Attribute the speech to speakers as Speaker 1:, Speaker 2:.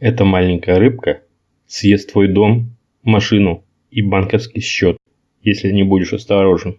Speaker 1: Эта маленькая рыбка съест твой дом, машину и банковский счет, если не будешь осторожен.